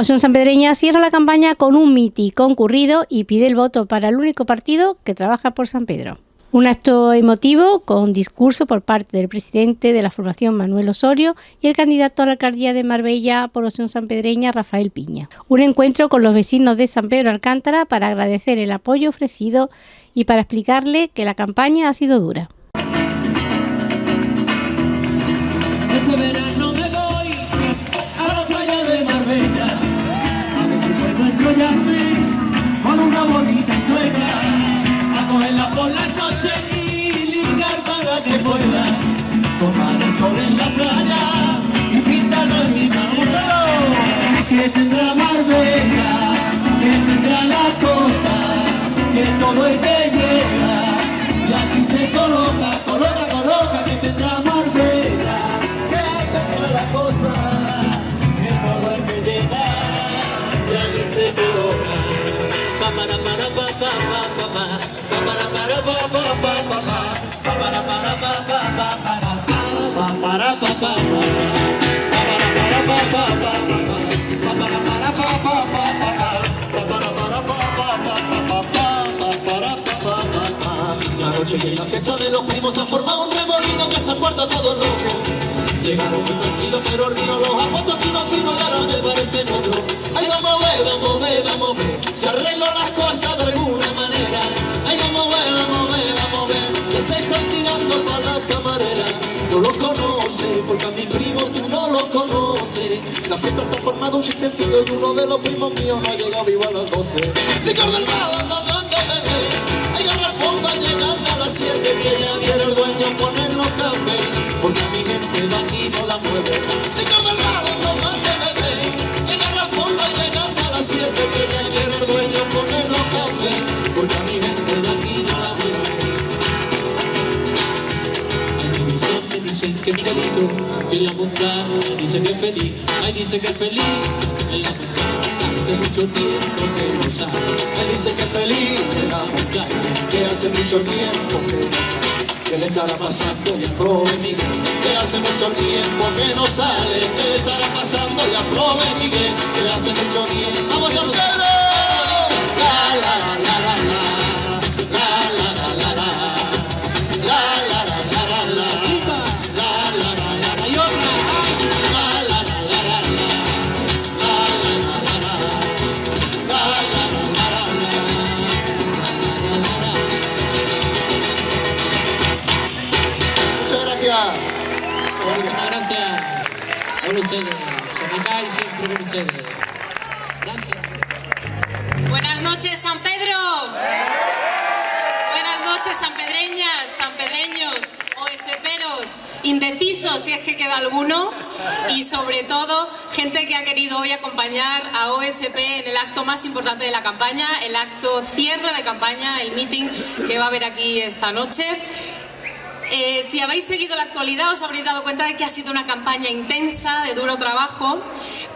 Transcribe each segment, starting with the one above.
Opción Sanpedreña cierra la campaña con un miti concurrido y pide el voto para el único partido que trabaja por San Pedro. Un acto emotivo con discurso por parte del presidente de la formación Manuel Osorio y el candidato a la alcaldía de Marbella por Opción Sanpedreña Rafael Piña. Un encuentro con los vecinos de San Pedro Alcántara para agradecer el apoyo ofrecido y para explicarle que la campaña ha sido dura. spoiler en la fiesta de los primos se ha formado un remolino que se acuerda todo loco. Llegaron muy tranquilos pero río los ha puesto fino fino y ahora me parece otro. Ahí vamos a ver, vamos a ver, vamos a ver. Se arregló las cosas de alguna manera. Ahí vamos a ver, vamos a ver, vamos a ver. Que se están tirando para la camarera. No los conoce, porque a mi primo tú no los conoces. La fiesta se ha formado un sentido y uno de los primos míos no ha llegado vivo a las 12. Licor del mal, bebé. Hay garrafón va llegando 7 que ya viene el dueño a poner los cafés porque a mi gente de aquí no la mueve. Licor del malo no mande bebé El garrafón va llegando a las 7 que ya viene el dueño a poner los cafés porque a mi gente de aquí no la mueve. Ay, me dicen, me dicen que Miguelito en la montaña dice que es feliz. Ay, dice que es feliz en la montaña hace mucho tiempo que no sale. Ay, dice que es feliz en la montaña hace mucho tiempo que le estará pasando y aprove que hace mucho tiempo que no sale que le estará pasando y aprove que hace mucho tiempo. Vamos a la la la la Buenas noches, San Pedro. Buenas noches, sanpedreñas, sanpedreños, OSPeros, indecisos, si es que queda alguno, y sobre todo, gente que ha querido hoy acompañar a OSP en el acto más importante de la campaña, el acto cierre de campaña, el meeting que va a haber aquí esta noche. Eh, si habéis seguido la actualidad os habréis dado cuenta de que ha sido una campaña intensa, de duro trabajo,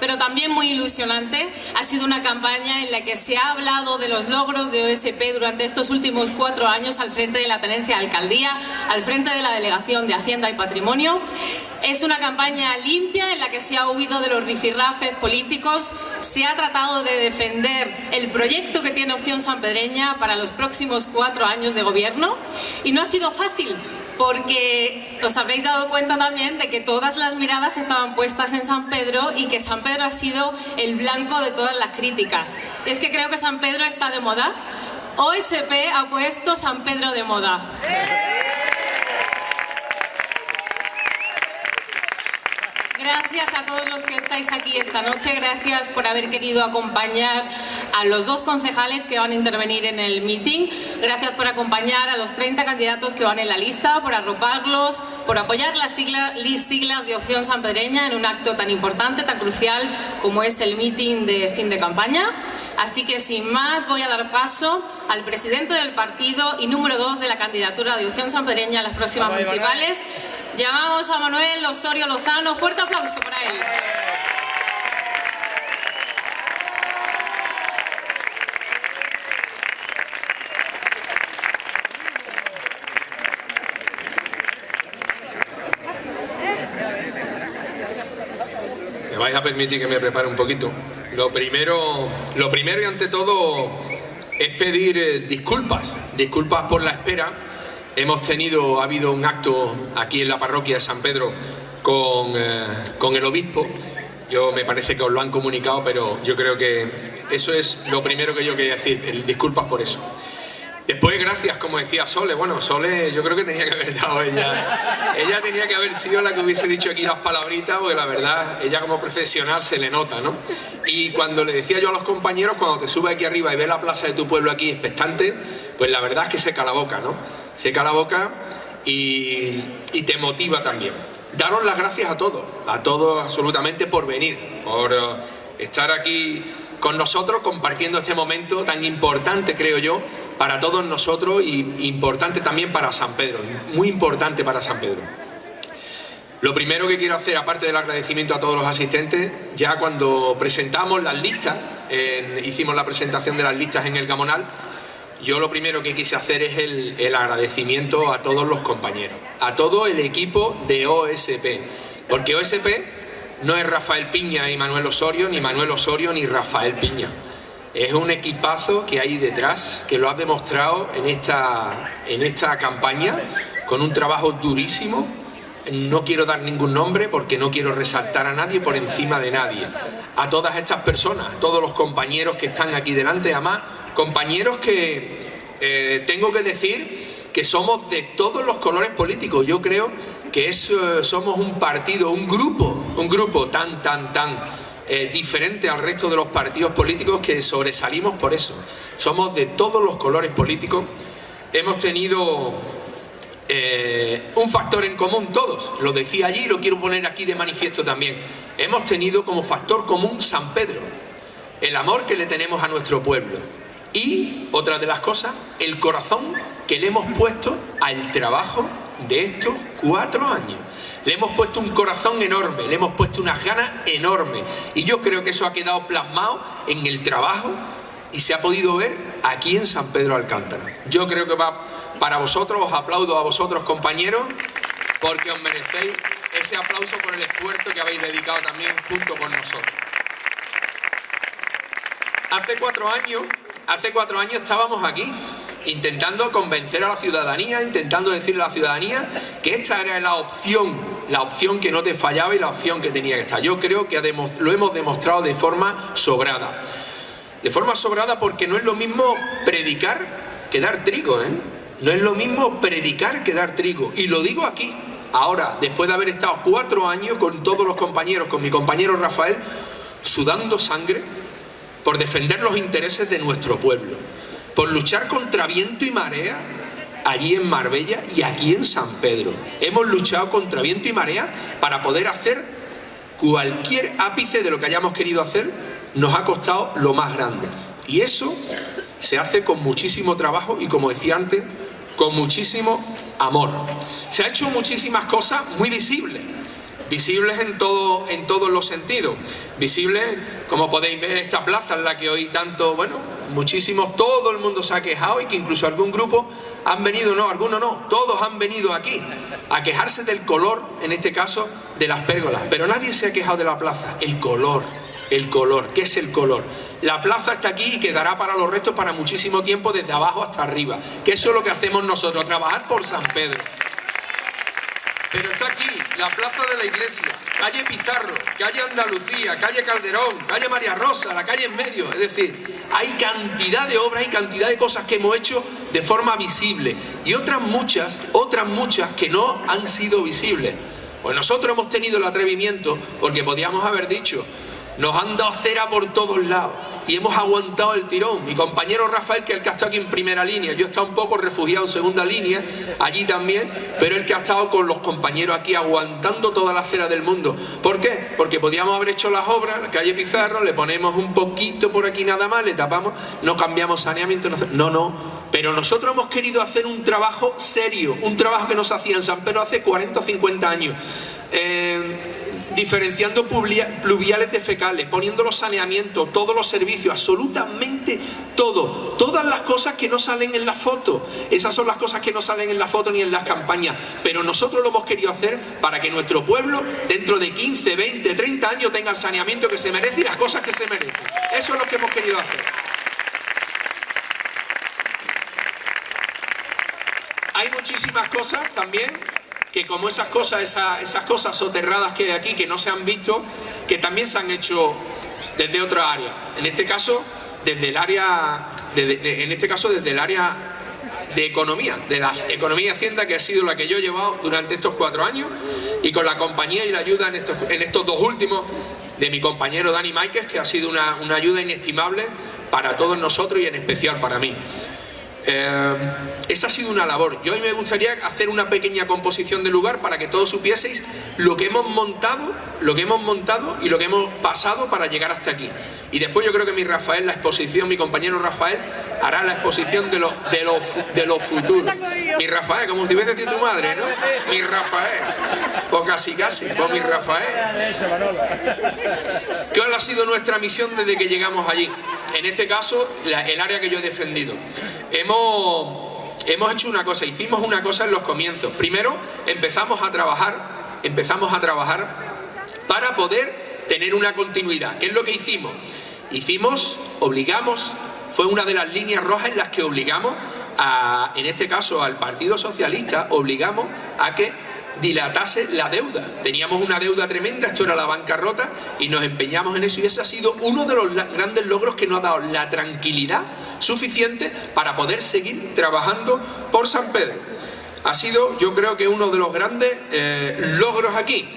pero también muy ilusionante. Ha sido una campaña en la que se ha hablado de los logros de OSP durante estos últimos cuatro años al frente de la tenencia de alcaldía, al frente de la delegación de Hacienda y Patrimonio. Es una campaña limpia en la que se ha huido de los rifirrafes políticos, se ha tratado de defender el proyecto que tiene Opción Sanpedreña para los próximos cuatro años de gobierno y no ha sido fácil porque os habréis dado cuenta también de que todas las miradas estaban puestas en San Pedro y que San Pedro ha sido el blanco de todas las críticas. Es que creo que San Pedro está de moda. OSP ha puesto San Pedro de moda. Gracias a todos los que estáis aquí esta noche, gracias por haber querido acompañar a los dos concejales que van a intervenir en el meeting, gracias por acompañar a los 30 candidatos que van en la lista, por arroparlos, por apoyar las siglas, siglas de Opción Sanpedreña en un acto tan importante, tan crucial como es el meeting de fin de campaña. Así que sin más voy a dar paso al presidente del partido y número dos de la candidatura de Opción Sanpedreña a las próximas municipales, Llamamos a Manuel Osorio Lozano. Fuerte aplauso para él. ¿Me vais a permitir que me prepare un poquito? lo primero, lo primero y ante todo es pedir eh, disculpas, disculpas por la espera. Hemos tenido, ha habido un acto aquí en la parroquia de San Pedro con, eh, con el obispo. Yo me parece que os lo han comunicado, pero yo creo que eso es lo primero que yo quería decir, disculpas por eso. Después, gracias, como decía Sole. Bueno, Sole yo creo que tenía que haber dado ella. Ella tenía que haber sido la que hubiese dicho aquí las palabritas, porque la verdad, ella como profesional se le nota, ¿no? Y cuando le decía yo a los compañeros, cuando te subes aquí arriba y ves la plaza de tu pueblo aquí expectante, pues la verdad es que seca la boca, ¿no? Seca la boca y, y te motiva también. Daros las gracias a todos, a todos absolutamente por venir, por eh, estar aquí con nosotros compartiendo este momento tan importante, creo yo, para todos nosotros y importante también para San Pedro, muy importante para San Pedro. Lo primero que quiero hacer, aparte del agradecimiento a todos los asistentes, ya cuando presentamos las listas, hicimos la presentación de las listas en el Gamonal, yo lo primero que quise hacer es el, agradecimiento a todos los compañeros, a todo el equipo de OSP, porque OSP no es Rafael Piña y Manuel Osorio, ni Manuel Osorio ni Rafael Piña. Es un equipazo que hay detrás, que lo ha demostrado en esta, en esta campaña, con un trabajo durísimo. No quiero dar ningún nombre porque no quiero resaltar a nadie por encima de nadie. A todas estas personas, a todos los compañeros que están aquí delante, además, compañeros que eh, tengo que decir que somos de todos los colores políticos. Yo creo que eh, somos un partido, un grupo, un grupo tan, tan, tan eh, diferente al resto de los partidos políticos que sobresalimos por eso. Somos de todos los colores políticos. Hemos tenido un factor en común todos. Lo decía allí y lo quiero poner aquí de manifiesto también. Hemos tenido como factor común San Pedro. El amor que le tenemos a nuestro pueblo. Y, otra de las cosas, el corazón que le hemos puesto al trabajo de estos cuatro años. Le hemos puesto un corazón enorme, le hemos puesto unas ganas enormes. Y yo creo que eso ha quedado plasmado en el trabajo y se ha podido ver aquí en San Pedro Alcántara. Yo creo que va para vosotros, os aplaudo a vosotros compañeros, porque os merecéis ese aplauso por el esfuerzo que habéis dedicado también junto con nosotros. Hace cuatro años, hace cuatro años estábamos aquí, intentando convencer a la ciudadanía, intentando decirle a la ciudadanía que esta era la opción la opción que no te fallaba y la opción que tenía que estar. Yo creo que lo hemos demostrado de forma sobrada. De forma sobrada porque no es lo mismo predicar que dar trigo, ¿eh? No es lo mismo predicar que dar trigo. Y lo digo aquí, ahora, después de haber estado cuatro años con todos los compañeros, con mi compañero Rafael, sudando sangre por defender los intereses de nuestro pueblo, por luchar contra viento y marea allí en Marbella y aquí en San Pedro. Hemos luchado contra viento y marea para poder hacer cualquier ápice de lo que hayamos querido hacer, nos ha costado lo más grande. Y eso se hace con muchísimo trabajo y, como decía antes, con muchísimo amor. Se ha hecho muchísimas cosas muy visibles, visibles en, todo, en todos los sentidos. Visibles, como podéis ver, esta plaza en la que hoy tanto, bueno, muchísimos, todo el mundo se ha quejado y que incluso algún grupo han venido, no, algunos no, todos han venido aquí a quejarse del color, en este caso, de las pérgolas. Pero nadie se ha quejado de la plaza, el color, el color, ¿qué es el color? La plaza está aquí y quedará para los restos para muchísimo tiempo desde abajo hasta arriba, que eso es lo que hacemos nosotros, trabajar por San Pedro. Pero está aquí, la plaza de la iglesia, calle Pizarro, calle Andalucía, calle Calderón, calle María Rosa, la calle en medio. Es decir, hay cantidad de obras y cantidad de cosas que hemos hecho de forma visible. Y otras muchas, otras muchas que no han sido visibles. Pues nosotros hemos tenido el atrevimiento, porque podíamos haber dicho, nos han dado cera por todos lados y hemos aguantado el tirón. Mi compañero Rafael, que es el que ha estado aquí en primera línea, yo he estado un poco refugiado en segunda línea, allí también, pero el que ha estado con los compañeros aquí aguantando toda la cera del mundo. ¿Por qué? Porque podíamos haber hecho las obras, la calle Pizarro, le ponemos un poquito por aquí nada más, le tapamos, no cambiamos saneamiento, no, no. Pero nosotros hemos querido hacer un trabajo serio, un trabajo que nos hacía en San Pedro hace 40 o 50 años. Eh, diferenciando pluviales de fecales, poniendo los saneamientos, todos los servicios, absolutamente todo. Todas las cosas que no salen en la foto. Esas son las cosas que no salen en la foto ni en las campañas. Pero nosotros lo hemos querido hacer para que nuestro pueblo, dentro de 15, 20, 30 años, tenga el saneamiento que se merece y las cosas que se merecen. Eso es lo que hemos querido hacer. Hay muchísimas cosas también que como esas cosas, esas, cosas soterradas que hay aquí que no se han visto, que también se han hecho desde otra área. En este caso, desde el área, en este caso desde el área de economía, de la economía y hacienda que ha sido la que yo he llevado durante estos cuatro años y con la compañía y la ayuda en estos, en estos dos últimos de mi compañero Dani Máquez, que ha sido una, una ayuda inestimable para todos nosotros y en especial para mí. Eh, esa ha sido una labor. Yo hoy me gustaría hacer una pequeña composición del lugar para que todos supieseis lo que hemos montado, lo que hemos montado y lo que hemos pasado para llegar hasta aquí. Y después yo creo que mi Rafael, la exposición, mi compañero Rafael, hará la exposición de lo, de lo, de lo futuro. Mi Rafael, como si hubiese decir tu madre, ¿no? Mi Rafael. Pues casi casi, pues mi Rafael. ¿Cuál ha sido nuestra misión desde que llegamos allí? En este caso, el área que yo he defendido. Hemos, hemos hecho una cosa, hicimos una cosa en los comienzos. Primero, empezamos a trabajar, empezamos a trabajar para poder tener una continuidad. ¿Qué es lo que hicimos? Hicimos, obligamos, fue una de las líneas rojas en las que obligamos a, en este caso al Partido Socialista, obligamos a que dilatase la deuda. Teníamos una deuda tremenda, esto era la bancarrota, y nos empeñamos en eso, y ese ha sido uno de los grandes logros que nos ha dado la tranquilidad suficiente para poder seguir trabajando por San Pedro. Ha sido, yo creo que uno de los grandes eh, logros aquí.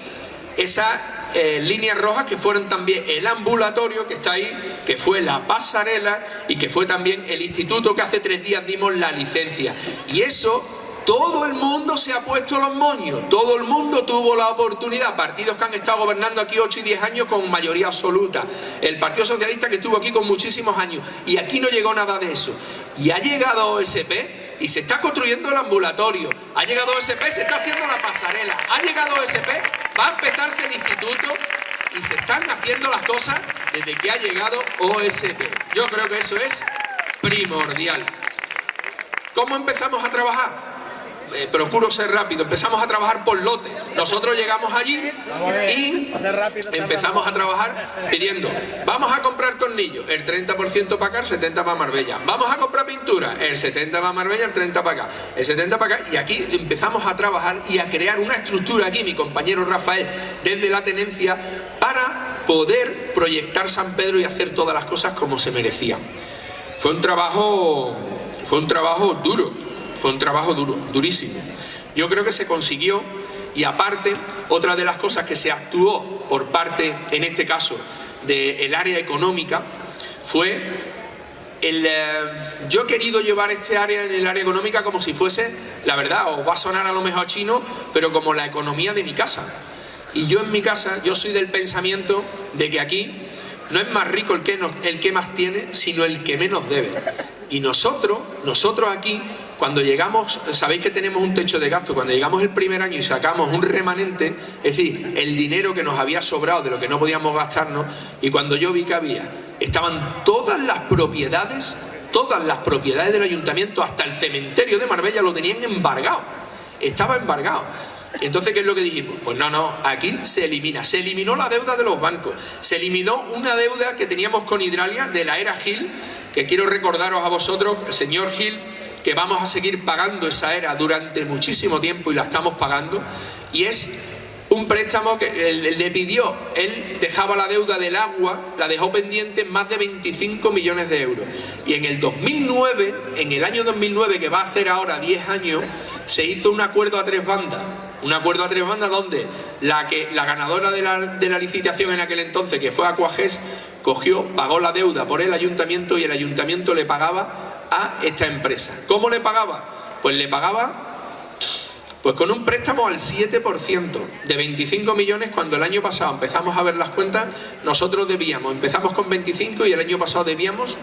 Esas eh, líneas rojas que fueron también el ambulatorio que está ahí, que fue la pasarela y que fue también el instituto que hace tres días dimos la licencia. Y eso todo el mundo se ha puesto los moños, todo el mundo tuvo la oportunidad, partidos que han estado gobernando aquí 8 y 10 años con mayoría absoluta, el Partido Socialista que estuvo aquí con muchísimos años, y aquí no llegó nada de eso. Y ha llegado OSP y se está construyendo el ambulatorio, ha llegado OSP, se está haciendo la pasarela, ha llegado OSP, va a empezarse el instituto y se están haciendo las cosas desde que ha llegado OSP. Yo creo que eso es primordial. ¿Cómo empezamos a trabajar? Eh, procuro ser rápido, empezamos a trabajar por lotes. Nosotros llegamos allí y empezamos a trabajar pidiendo, vamos a comprar tornillos, el 30% para acá, el 70% para Marbella. Vamos a comprar pintura, el 70% para Marbella, el 30% para acá, el 70% para acá. Y aquí empezamos a trabajar y a crear una estructura aquí, mi compañero Rafael, desde la tenencia, para poder proyectar San Pedro y hacer todas las cosas como se merecían. Fue un trabajo, fue un trabajo duro fue un trabajo duro, durísimo. Yo creo que se consiguió y aparte, otra de las cosas que se actuó por parte, en este caso, del área económica, fue el, eh, yo he querido llevar este área en el área económica como si fuese, la verdad, os va a sonar a lo mejor chino, pero como la economía de mi casa. Y yo en mi casa, yo soy del pensamiento de que aquí no es más rico el que, el que más tiene, sino el que menos debe. Y nosotros, nosotros aquí, cuando llegamos, sabéis que tenemos un techo de gasto, cuando llegamos el primer año y sacamos un remanente, es decir, el dinero que nos había sobrado de lo que no podíamos gastarnos, y cuando yo vi que había, estaban todas las propiedades, todas las propiedades del ayuntamiento, hasta el cementerio de Marbella lo tenían embargado, estaba embargado. Entonces, ¿qué es lo que dijimos? Pues no, no, aquí se elimina, se eliminó la deuda de los bancos, se eliminó una deuda que teníamos con Hidralia de la era Gil, que quiero recordaros a vosotros, el señor Gil que vamos a seguir pagando esa era durante muchísimo tiempo y la estamos pagando, y es un préstamo que le pidió, él dejaba la deuda del agua, la dejó pendiente en más de 25 millones de euros. Y en el 2009, en el año 2009, que va a hacer ahora 10 años, se hizo un acuerdo a tres bandas. Un acuerdo a tres bandas donde la, que, la ganadora de la, de la licitación en aquel entonces, que fue Aquages, cogió, pagó la deuda por el ayuntamiento y el ayuntamiento le pagaba a esta empresa. ¿Cómo le pagaba? Pues le pagaba pues con un préstamo al 7% de 25 millones cuando el año pasado empezamos a ver las cuentas, nosotros debíamos, empezamos con 25 y el año pasado debíamos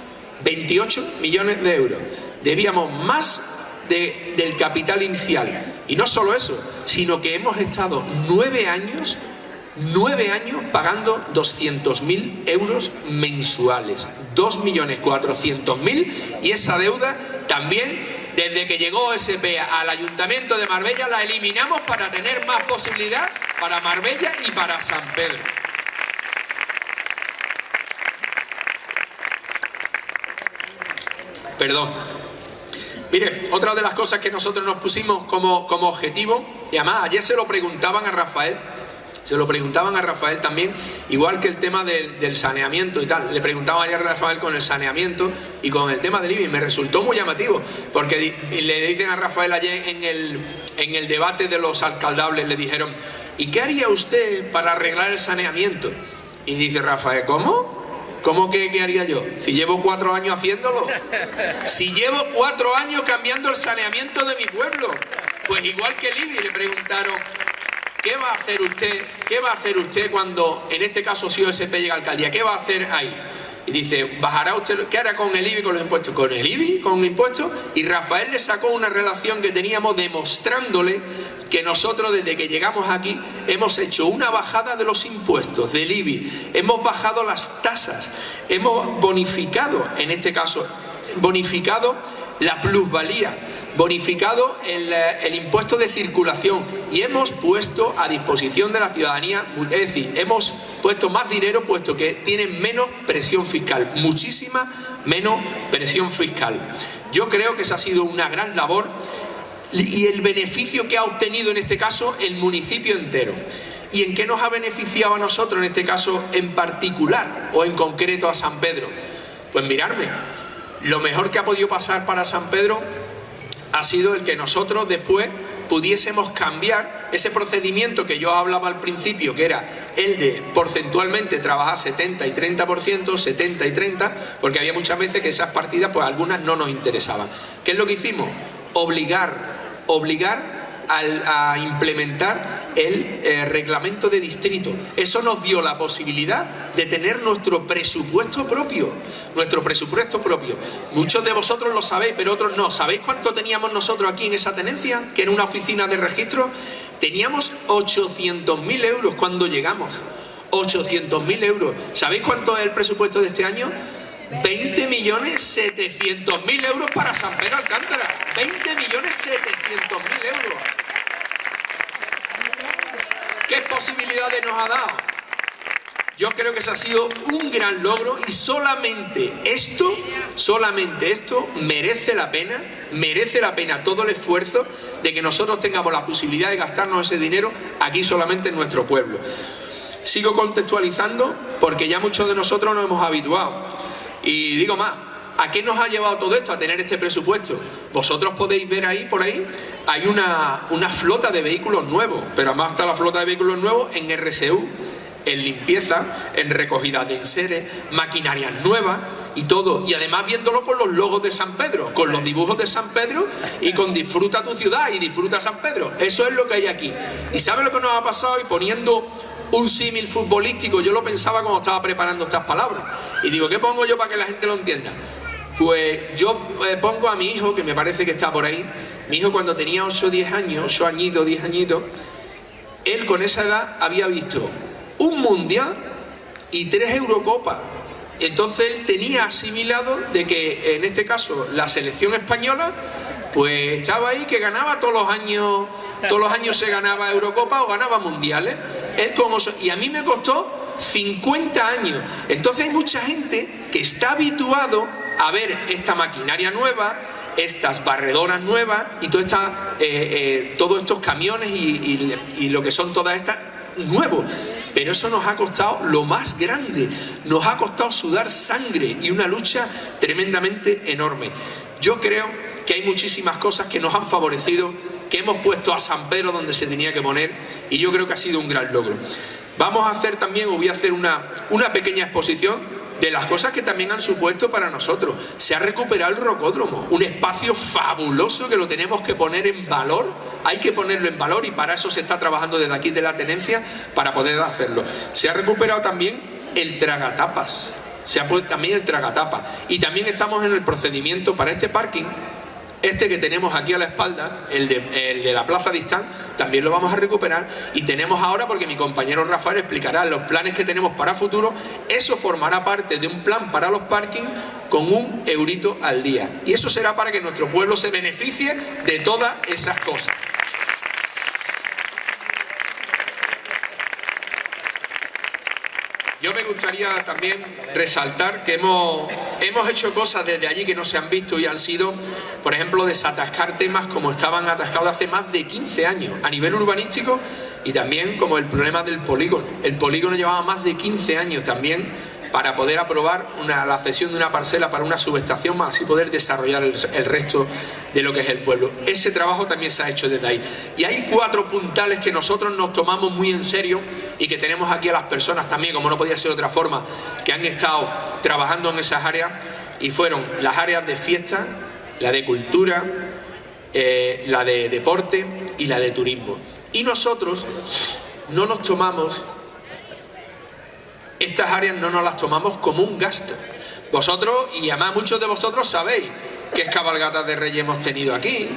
28 millones de euros. Debíamos más del capital inicial. Y no solo eso, sino que hemos estado nueve años nueve años pagando 200.000 euros mensuales. 2.400.000 y esa deuda también desde que llegó SP al Ayuntamiento de Marbella la eliminamos para tener más posibilidad para Marbella y para San Pedro. Perdón. Mire, otra de las cosas que nosotros nos pusimos como, como objetivo, y además ayer se lo preguntaban a Rafael, se lo preguntaban a Rafael también, igual que el tema del, saneamiento y tal. Le preguntaba ayer a Rafael con el saneamiento y con el tema del IBI. Me resultó muy llamativo, porque le dicen a Rafael ayer en el, en el debate de los alcaldables, le dijeron, ¿y qué haría usted para arreglar el saneamiento? Y dice Rafael, ¿cómo? ¿Cómo que qué haría yo? Si llevo cuatro años haciéndolo. Si llevo cuatro años cambiando el saneamiento de mi pueblo. Pues igual que IBI, le preguntaron, ¿Qué va a hacer usted? ¿Qué va a hacer usted cuando, en este caso, si OSP llega a alcaldía? ¿Qué va a hacer ahí? Y dice, ¿bajará usted? ¿Qué hará con el IBI con los impuestos? Con el IBI, con impuestos. Y Rafael le sacó una relación que teníamos demostrándole que nosotros desde que llegamos aquí hemos hecho una bajada de los impuestos del IBI, hemos bajado las tasas, hemos bonificado, en este caso, bonificado la plusvalía bonificado eh, el, impuesto de circulación y hemos puesto a disposición de la ciudadanía, es decir, hemos puesto más dinero puesto que tienen menos presión fiscal, muchísima menos presión fiscal. Yo creo que esa ha sido una gran labor y el beneficio que ha obtenido en este caso el municipio entero. ¿Y en qué nos ha beneficiado a nosotros en este caso en particular o en concreto a San Pedro? Pues mirarme, lo mejor que ha podido pasar para San Pedro ha sido el que nosotros después pudiésemos cambiar ese procedimiento que yo hablaba al principio, que era el de porcentualmente trabajar 70 y 30%, 70 y 30, porque había muchas veces que esas partidas, pues algunas no nos interesaban. ¿Qué es lo que hicimos? Obligar, obligar a implementar el eh, reglamento de distrito. Eso nos dio la posibilidad de tener nuestro presupuesto propio. Nuestro presupuesto propio. Muchos de vosotros lo sabéis, pero otros no. ¿Sabéis cuánto teníamos nosotros aquí en esa tenencia? Que en una oficina de registro teníamos 800.000 euros cuando llegamos. 800.000 euros. ¿Sabéis cuánto es el presupuesto de este año? 20 millones 700 mil euros para San Pedro Alcántara. 20 millones 700 mil euros. ¿Qué posibilidades nos ha dado? Yo creo que ese ha sido un gran logro y solamente esto, solamente esto merece la pena, merece la pena todo el esfuerzo de que nosotros tengamos la posibilidad de gastarnos ese dinero aquí solamente en nuestro pueblo. Sigo contextualizando porque ya muchos de nosotros nos hemos habituado. Y digo más, ¿a qué nos ha llevado todo esto? A tener este presupuesto. Vosotros podéis ver ahí, por ahí, hay una, una flota de vehículos nuevos, pero además está la flota de vehículos nuevos en RSU, en limpieza, en recogida de enseres, maquinarias nuevas y todo. Y además viéndolo con los logos de San Pedro, con los dibujos de San Pedro y con disfruta tu ciudad y disfruta San Pedro. Eso es lo que hay aquí. ¿Y sabe lo que nos ha pasado? Y poniendo un símil futbolístico, yo lo pensaba cuando estaba preparando estas palabras. Y digo, ¿qué pongo yo para que la gente lo entienda? Pues yo eh, pongo a mi hijo, que me parece que está por ahí, mi hijo cuando tenía 8 o 10 años, 8 añitos, 10 añitos, él con esa edad había visto un mundial y tres Eurocopas. Entonces él tenía asimilado de que en este caso la selección española pues estaba ahí que ganaba todos los años, todos los años se ganaba Eurocopa o ganaba mundiales. Él con y a mí me costó 50 años. Entonces hay mucha gente que está habituado a ver esta maquinaria nueva, estas barredoras nuevas y todo esta, eh, eh, todos estos camiones y, y lo que son todas estas nuevos. Pero eso nos ha costado lo más grande, nos ha costado sudar sangre y una lucha tremendamente enorme. Yo creo que hay muchísimas cosas que nos han favorecido, que hemos puesto a San Pedro donde se tenía que poner y yo creo que ha sido un gran logro. Vamos a hacer también, o voy a hacer una, una pequeña exposición de las cosas que también han supuesto para nosotros. Se ha recuperado el rocódromo, un espacio fabuloso que lo tenemos que poner en valor, hay que ponerlo en valor y para eso se está trabajando desde aquí de la tenencia para poder hacerlo. Se ha recuperado también el tragatapas, se ha puesto también el tragatapa y también estamos en el procedimiento para este parking Este que tenemos aquí a la espalda, el de, la Plaza Distán, también lo vamos a recuperar. Y tenemos ahora, porque mi compañero Rafael explicará los planes que tenemos para futuro, eso formará parte de un plan para los parkings con un eurito al día. Y eso será para que nuestro pueblo se beneficie de todas esas cosas. Yo me gustaría también resaltar que hemos, hemos hecho cosas desde allí que no se han visto y han sido, por ejemplo, desatascar temas como estaban atascados hace más de 15 años a nivel urbanístico y también como el problema del polígono. El polígono llevaba más de 15 años también para poder aprobar la cesión de una parcela para una subestación, más así poder desarrollar el, resto de lo que es el pueblo. Ese trabajo también se ha hecho desde ahí. Y hay cuatro puntales que nosotros nos tomamos muy en serio y que tenemos aquí a las personas también, como no podía ser de otra forma, que han estado trabajando en esas áreas y fueron las áreas de fiesta, la de cultura, eh, la de deporte y la de turismo. Y nosotros no nos tomamos estas áreas no nos las tomamos como un gasto. Vosotros, y además muchos de vosotros sabéis qué cabalgatas de reyes hemos tenido aquí,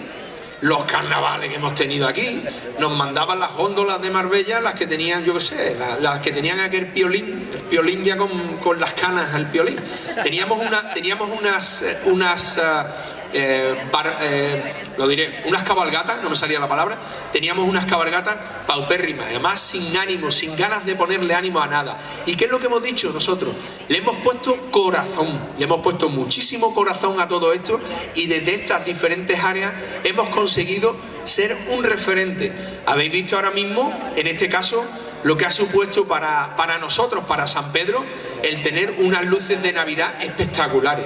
los carnavales que hemos tenido aquí, nos mandaban las góndolas de Marbella, las que tenían, yo qué sé, las, que tenían aquel piolín, el piolín ya con, con las canas al piolín. Teníamos, una, teníamos unas, eh, unas uh, eh, eh, lo diré, unas cabalgatas, no me salía la palabra, teníamos unas cabalgatas paupérrimas, además sin ánimo, sin ganas de ponerle ánimo a nada. ¿Y qué es lo que hemos dicho nosotros? Le hemos puesto corazón, le hemos puesto muchísimo corazón a todo esto y desde estas diferentes áreas hemos conseguido ser un referente. Habéis visto ahora mismo, en este caso, lo que ha supuesto para, para nosotros, para San Pedro, el tener unas luces de Navidad espectaculares.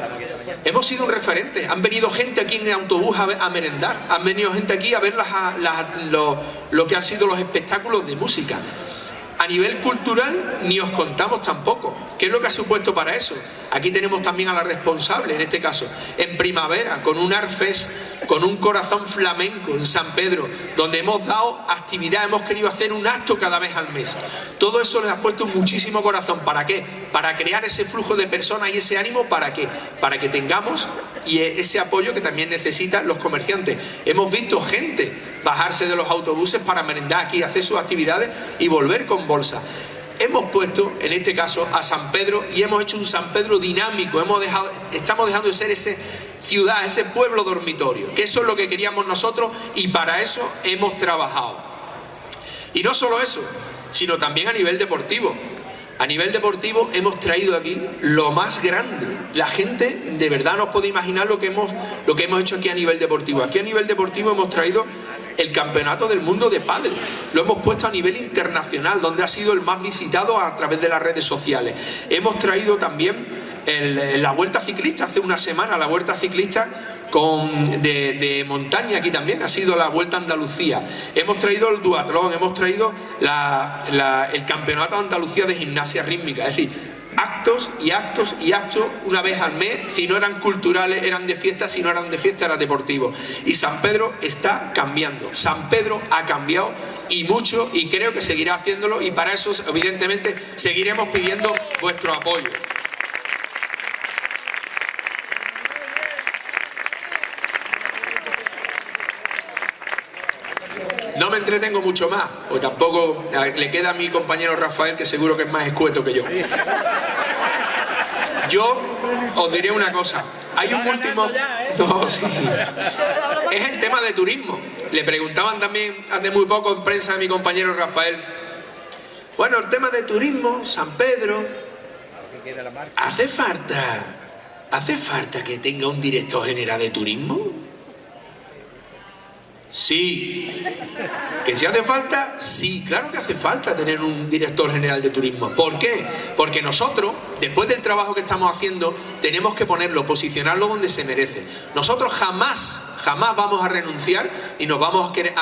Hemos sido un referente. Han venido gente aquí en autobús a, merendar. Han venido gente aquí a ver lo, lo que han sido los espectáculos de música. A nivel cultural ni os contamos tampoco. ¿Qué es lo que ha supuesto para eso? Aquí tenemos también a la responsable, en este caso, en primavera, con un Arfes, con un corazón flamenco en San Pedro, donde hemos dado actividad, hemos querido hacer un acto cada vez al mes. Todo eso les ha puesto muchísimo corazón. ¿Para qué? Para crear ese flujo de personas y ese ánimo, ¿para qué? Para que tengamos y ese apoyo que también necesitan los comerciantes. Hemos visto gente bajarse de los autobuses para merendar aquí, hacer sus actividades y volver con bolsa. Hemos puesto, en este caso, a San Pedro y hemos hecho un San Pedro dinámico. Hemos dejado, estamos dejando de ser ese ciudad, ese pueblo dormitorio, que eso es lo que queríamos nosotros y para eso hemos trabajado. Y no solo eso, sino también a nivel deportivo. A nivel deportivo hemos traído aquí lo más grande. La gente de verdad no puede imaginar lo que hemos, lo que hemos hecho aquí a nivel deportivo. Aquí a nivel deportivo hemos traído el campeonato del mundo de pádel. Lo hemos puesto a nivel internacional, donde ha sido el más visitado a través de las redes sociales. Hemos traído también la vuelta ciclista, hace una semana la vuelta ciclista con, de, montaña aquí también, ha sido la Vuelta a Andalucía. Hemos traído el duatlón, hemos traído el Campeonato de Andalucía de Gimnasia Rítmica. Es decir, actos y actos y actos una vez al mes, si no eran culturales eran de fiesta, si no eran de fiesta eran deportivos. Y San Pedro está cambiando, San Pedro ha cambiado y mucho y creo que seguirá haciéndolo y para eso evidentemente seguiremos pidiendo vuestro apoyo. No me entretengo mucho más, o tampoco le queda a mi compañero Rafael, que seguro que es más escueto que yo. Yo os diré una cosa. Hay un último... No, sí. Es el tema de turismo. Le preguntaban también hace muy poco en prensa a mi compañero Rafael. Bueno, el tema de turismo, San Pedro. ¿Hace falta, hace falta que tenga un director general de turismo? Sí. ¿Que si hace falta? Sí, claro que hace falta tener un director general de turismo. ¿Por qué? Porque nosotros, después del trabajo que estamos haciendo, tenemos que ponerlo, posicionarlo donde se merece. Nosotros jamás, jamás vamos a renunciar y nos vamos a querer,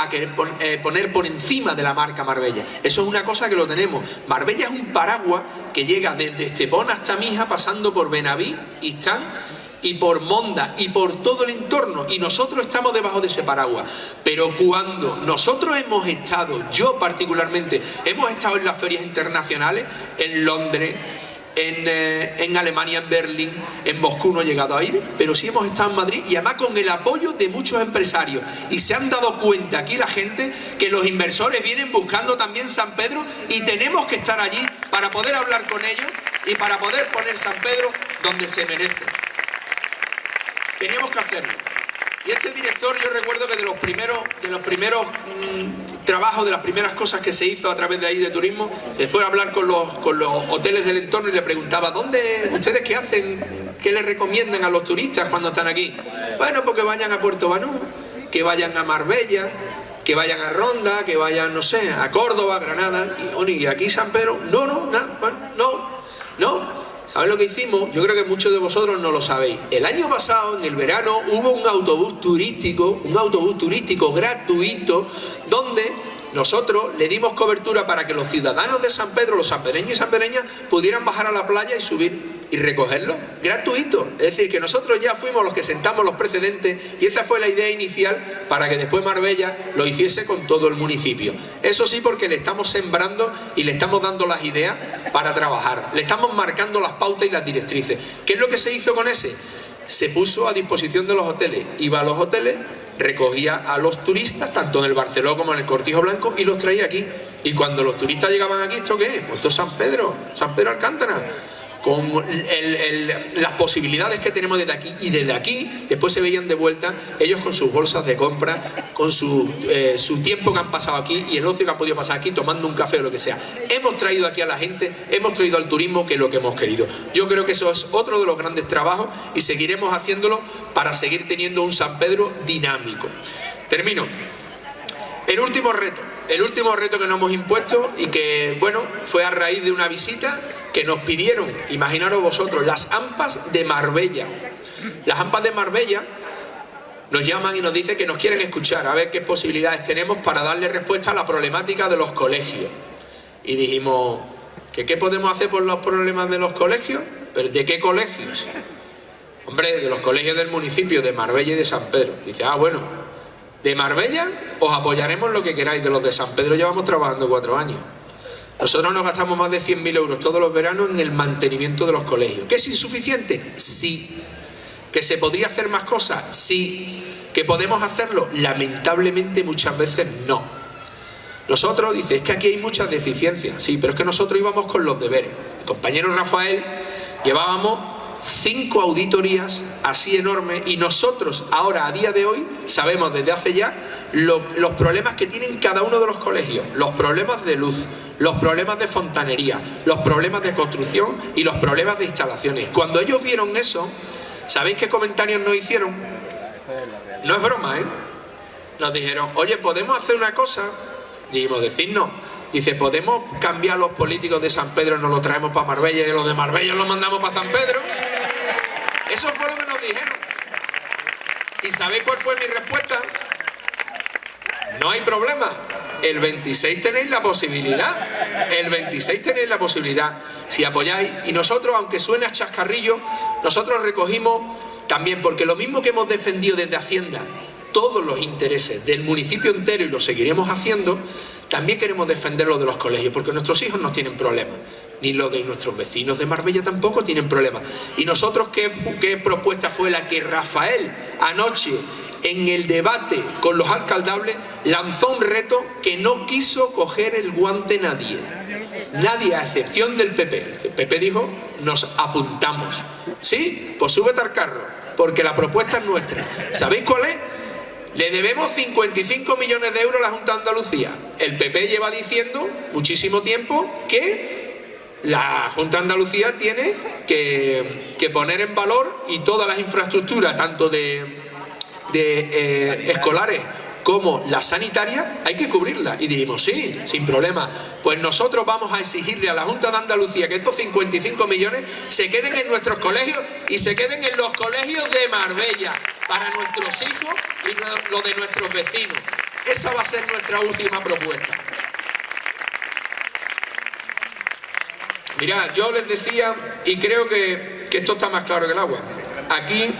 eh, poner por encima de la marca Marbella. Eso es una cosa que lo tenemos. Marbella es un paraguas que llega desde Estepona hasta Mija, pasando por Benaví, Istán y por Monda y por todo el entorno y nosotros estamos debajo de ese paraguas. Pero cuando nosotros hemos estado, yo particularmente, hemos estado en las ferias internacionales, en Londres, en, en, Alemania, en Berlín, en Moscú no he llegado a ir, pero sí hemos estado en Madrid y además con el apoyo de muchos empresarios. Y se han dado cuenta aquí la gente que los inversores vienen buscando también San Pedro y tenemos que estar allí para poder hablar con ellos y para poder poner San Pedro donde se merece. Tenemos que hacerlo. Y este director, yo recuerdo que de los primeros, de los primeros mm, trabajos, de las primeras cosas que se hizo a través de ahí de turismo, fue a hablar con los, con los hoteles del entorno y le preguntaba, ¿dónde, ustedes qué hacen? ¿Qué les recomiendan a los turistas cuando están aquí? Bueno, pues que vayan a Puerto Banú, que vayan a Marbella, que vayan a Ronda, que vayan, no sé, a Córdoba, Granada, y, y aquí San Pedro, no, no, no, no, no, ¿Sabéis lo que hicimos? Yo creo que muchos de vosotros no lo sabéis. El año pasado, en el verano, hubo un autobús turístico, un autobús turístico gratuito, donde nosotros le dimos cobertura para que los ciudadanos de San Pedro, los sanpereños y sanpereñas, pudieran bajar a la playa y subir y recogerlo gratuito. Es decir, que nosotros ya fuimos los que sentamos los precedentes y esa fue la idea inicial para que después Marbella lo hiciese con todo el municipio. Eso sí, porque le estamos sembrando y le estamos dando las ideas para trabajar. Le estamos marcando las pautas y las directrices. ¿Qué es lo que se hizo con ese? Se puso a disposición de los hoteles. Iba a los hoteles, recogía a los turistas, tanto en el Barceló como en el Cortijo Blanco, y los traía aquí. Y cuando los turistas llegaban aquí, ¿esto qué es? Pues esto es San Pedro, San Pedro Alcántara con las posibilidades que tenemos desde aquí y desde aquí después se veían de vuelta ellos con sus bolsas de compra con su, eh, su tiempo que han pasado aquí y el ocio que han podido pasar aquí tomando un café o lo que sea. Hemos traído aquí a la gente hemos traído al turismo que es lo que hemos querido. Yo creo que eso es otro de los grandes trabajos y seguiremos haciéndolo para seguir teniendo un San Pedro dinámico. Termino. El último reto el último reto que nos hemos impuesto y que bueno fue a raíz de una visita que nos pidieron, imaginaros vosotros, las AMPAs de Marbella. Las AMPAs de Marbella nos llaman y nos dicen que nos quieren escuchar, a ver qué posibilidades tenemos para darle respuesta a la problemática de los colegios. Y dijimos, ¿que ¿qué podemos hacer por los problemas de los colegios? ¿Pero de qué colegios? Hombre, de los colegios del municipio de Marbella y de San Pedro. Dice, ah, bueno, de Marbella os apoyaremos lo que queráis, de los de San Pedro llevamos trabajando cuatro años. Nosotros nos gastamos más de 100.000 euros todos los veranos en el mantenimiento de los colegios. ¿Que es insuficiente? Sí. ¿Que se podría hacer más cosas? Sí. ¿Que podemos hacerlo? Lamentablemente muchas veces no. Nosotros, dice, es que aquí hay muchas deficiencias. Sí, pero es que nosotros íbamos con los deberes. El compañero Rafael llevábamos cinco auditorías así enormes y nosotros ahora a día de hoy sabemos desde hace ya los problemas que tienen cada uno de los colegios, los problemas de luz, los problemas de fontanería, los problemas de construcción y los problemas de instalaciones. Cuando ellos vieron eso, ¿sabéis qué comentarios nos hicieron? No es broma, ¿eh? Nos dijeron, oye, ¿podemos hacer una cosa? Dijimos, decirnos. Dice, ¿podemos cambiar los políticos de San Pedro, nos los traemos para Marbella y los de Marbella los mandamos para San Pedro? Eso fue lo que nos dijeron. ¿Y sabéis cuál fue mi respuesta? No hay problema el 26 tenéis la posibilidad, el 26 tenéis la posibilidad, si apoyáis. Y nosotros, aunque suene a chascarrillo, nosotros recogimos también, porque lo mismo que hemos defendido desde Hacienda, todos los intereses del municipio entero y lo seguiremos haciendo, también queremos defender los de los colegios, porque nuestros hijos no tienen problemas, ni los de nuestros vecinos de Marbella tampoco tienen problemas. Y nosotros, ¿qué, qué propuesta fue la que Rafael anoche en el debate con los alcaldables lanzó un reto que no quiso coger el guante nadie. Nadie, a excepción del PP. El PP dijo, nos apuntamos. ¿Sí? Pues súbete al carro, porque la propuesta es nuestra. ¿Sabéis cuál es? Le debemos 55 millones de euros a la Junta de Andalucía. El PP lleva diciendo muchísimo tiempo que la Junta de Andalucía tiene que, que poner en valor y todas las infraestructuras, tanto de de eh, escolares como la sanitaria, hay que cubrirla. Y dijimos, sí, sin problema. Pues nosotros vamos a exigirle a la Junta de Andalucía que esos 55 millones se queden en nuestros colegios y se queden en los colegios de Marbella para nuestros hijos y lo de nuestros vecinos. Esa va a ser nuestra última propuesta. Mirad, yo les decía, y creo que, que esto está más claro que el agua, aquí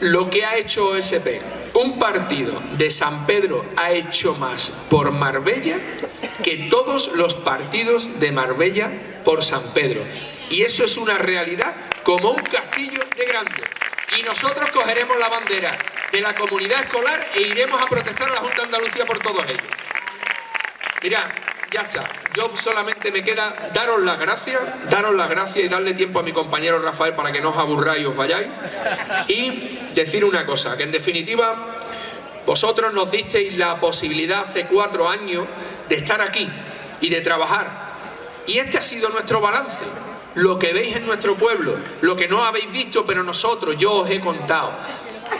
lo que ha hecho OSP, un partido de San Pedro ha hecho más por Marbella que todos los partidos de Marbella por San Pedro. Y eso es una realidad como un castillo de grande. Y nosotros cogeremos la bandera de la comunidad escolar e iremos a protestar a la Junta de Andalucía por todos ellos. Mira, ya está. Yo solamente me queda daros las gracias, daros las gracias y darle tiempo a mi compañero Rafael para que no os aburráis y os vayáis. Y decir una cosa, que en definitiva vosotros nos disteis la posibilidad hace cuatro años de estar aquí y de trabajar. Y este ha sido nuestro balance. Lo que veis en nuestro pueblo, lo que no habéis visto, pero nosotros, yo os he contado.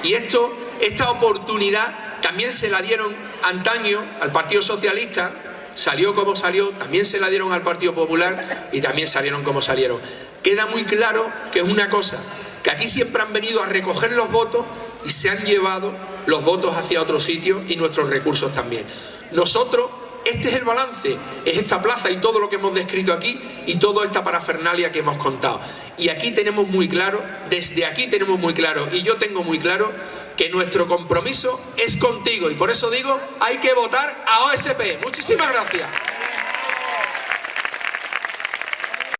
Y esto, esta oportunidad también se la dieron antaño al Partido Socialista, salió como salió, también se la dieron al Partido Popular y también salieron como salieron. Queda muy claro que es una cosa, que aquí siempre han venido a recoger los votos y se han llevado los votos hacia otro sitio y nuestros recursos también. Nosotros, este es el balance, es esta plaza y todo lo que hemos descrito aquí y toda esta parafernalia que hemos contado. Y aquí tenemos muy claro, desde aquí tenemos muy claro, y yo tengo muy claro que nuestro compromiso es contigo y por eso digo, hay que votar a OSP. Muchísimas gracias.